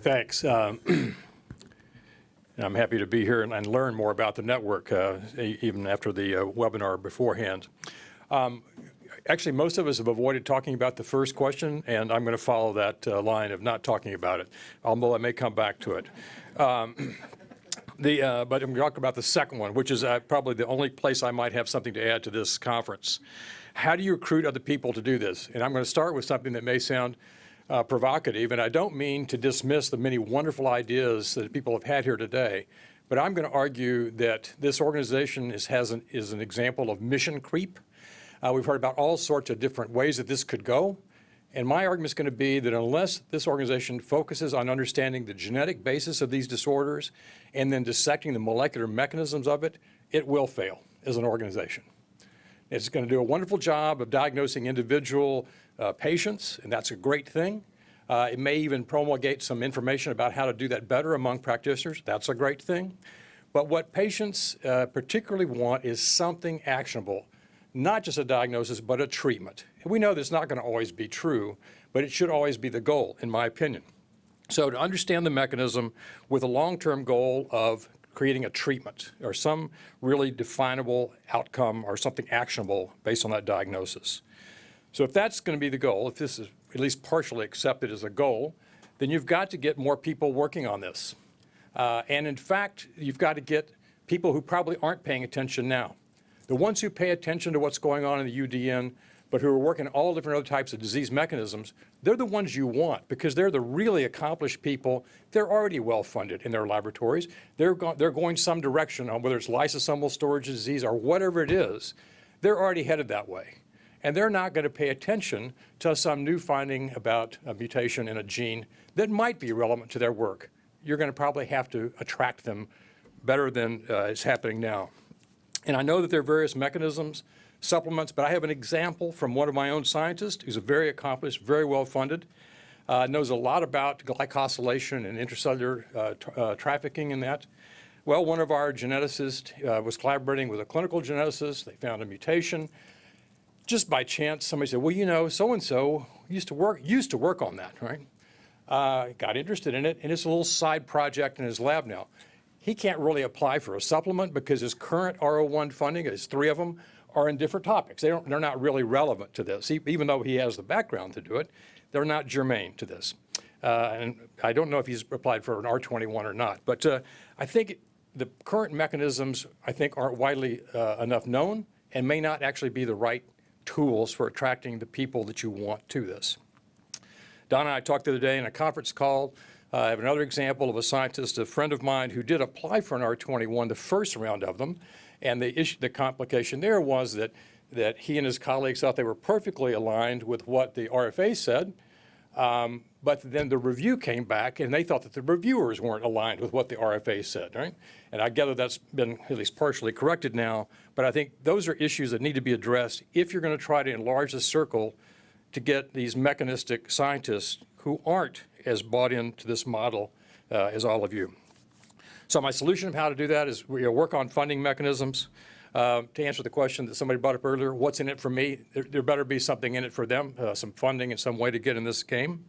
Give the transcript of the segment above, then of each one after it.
Thanks. Um, I'm happy to be here and, and learn more about the network, uh, even after the uh, webinar beforehand. Um, actually, most of us have avoided talking about the first question, and I'm going to follow that uh, line of not talking about it, although I may come back to it. Um, the, uh, but I'm going to talk about the second one, which is uh, probably the only place I might have something to add to this conference. How do you recruit other people to do this? And I'm going to start with something that may sound uh, provocative, and I don't mean to dismiss the many wonderful ideas that people have had here today, but I'm going to argue that this organization is, an, is an example of mission creep. Uh, we've heard about all sorts of different ways that this could go, and my argument is going to be that unless this organization focuses on understanding the genetic basis of these disorders and then dissecting the molecular mechanisms of it, it will fail as an organization. It's going to do a wonderful job of diagnosing individual uh, patients, and that's a great thing. Uh, it may even promulgate some information about how to do that better among practitioners. That's a great thing. But what patients uh, particularly want is something actionable, not just a diagnosis, but a treatment. And we know that's not going to always be true, but it should always be the goal, in my opinion. So to understand the mechanism with a long-term goal of creating a treatment or some really definable outcome or something actionable based on that diagnosis. So if that's going to be the goal, if this is at least partially accepted as a goal, then you've got to get more people working on this. Uh, and in fact, you've got to get people who probably aren't paying attention now. The ones who pay attention to what's going on in the UDN, but who are working all different other types of disease mechanisms, they're the ones you want because they're the really accomplished people. They're already well funded in their laboratories. They're, go they're going some direction on whether it's lysosomal storage disease or whatever it is. They're already headed that way and they're not going to pay attention to some new finding about a mutation in a gene that might be relevant to their work. You're going to probably have to attract them better than uh, is happening now. And I know that there are various mechanisms, supplements, but I have an example from one of my own scientists who's a very accomplished, very well funded, uh, knows a lot about glycosylation and intracellular uh, tra uh, trafficking in that. Well, one of our geneticists uh, was collaborating with a clinical geneticist. They found a mutation just by chance, somebody said, well, you know, so-and-so used to work used to work on that, right? Uh, got interested in it, and it's a little side project in his lab now. He can't really apply for a supplement because his current R01 funding, his three of them, are in different topics. They don't, they're not really relevant to this. Even though he has the background to do it, they're not germane to this. Uh, and I don't know if he's applied for an R21 or not, but uh, I think the current mechanisms, I think, aren't widely uh, enough known and may not actually be the right tools for attracting the people that you want to this. Don and I talked the other day in a conference call. Uh, I have another example of a scientist, a friend of mine, who did apply for an R21, the first round of them. And the issue, the complication there was that, that he and his colleagues thought they were perfectly aligned with what the RFA said, um, but then the review came back and they thought that the reviewers weren't aligned with what the RFA said, right? And I gather that's been at least partially corrected now, but I think those are issues that need to be addressed if you're going to try to enlarge the circle to get these mechanistic scientists who aren't as bought into this model uh, as all of you. So my solution of how to do that is we work on funding mechanisms. Uh, to answer the question that somebody brought up earlier, what's in it for me? There, there better be something in it for them, uh, some funding and some way to get in this game.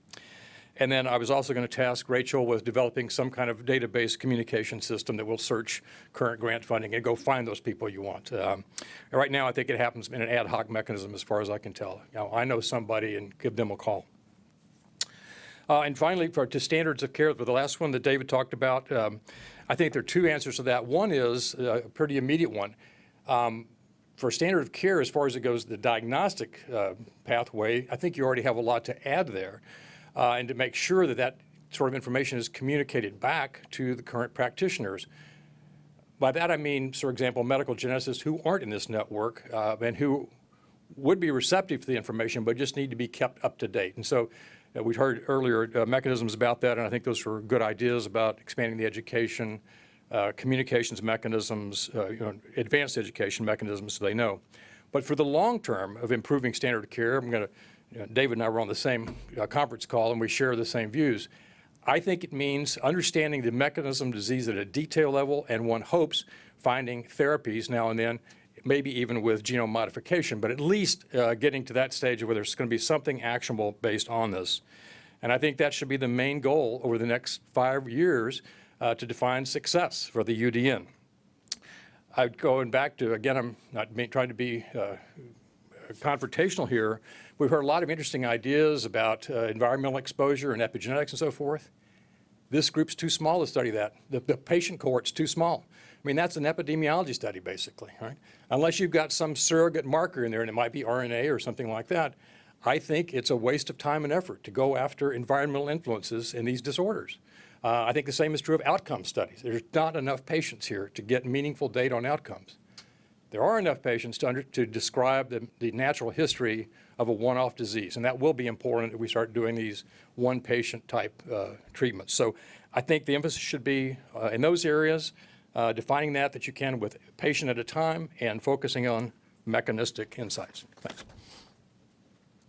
And then I was also going to task Rachel with developing some kind of database communication system that will search current grant funding and go find those people you want. Um, right now, I think it happens in an ad hoc mechanism as far as I can tell. You know, I know somebody and give them a call. Uh, and finally, for to standards of care, for the last one that David talked about, um, I think there are two answers to that. One is uh, a pretty immediate one. Um, for standard of care, as far as it goes, the diagnostic uh, pathway, I think you already have a lot to add there. Uh, and to make sure that that sort of information is communicated back to the current practitioners. By that I mean, for example, medical geneticists who aren't in this network uh, and who would be receptive to the information but just need to be kept up to date. And so uh, we heard earlier uh, mechanisms about that and I think those were good ideas about expanding the education, uh, communications mechanisms, uh, you know, advanced education mechanisms so they know. But for the long term of improving standard of care, I'm going to, you know, David and I were on the same uh, conference call and we share the same views. I think it means understanding the mechanism disease at a detail level and one hopes finding therapies now and then, maybe even with genome modification, but at least uh, getting to that stage where there's going to be something actionable based on this. And I think that should be the main goal over the next five years uh, to define success for the UDN. I'm going back to, again, I'm not trying to be uh, confrontational here. We've heard a lot of interesting ideas about uh, environmental exposure and epigenetics and so forth. This group's too small to study that. The, the patient cohort's too small. I mean, that's an epidemiology study, basically, right? Unless you've got some surrogate marker in there, and it might be RNA or something like that, I think it's a waste of time and effort to go after environmental influences in these disorders. Uh, I think the same is true of outcome studies. There's not enough patients here to get meaningful data on outcomes. There are enough patients to, under, to describe the, the natural history of a one-off disease, and that will be important if we start doing these one-patient type uh, treatments. So I think the emphasis should be uh, in those areas, uh, defining that that you can with patient at a time and focusing on mechanistic insights. Thanks.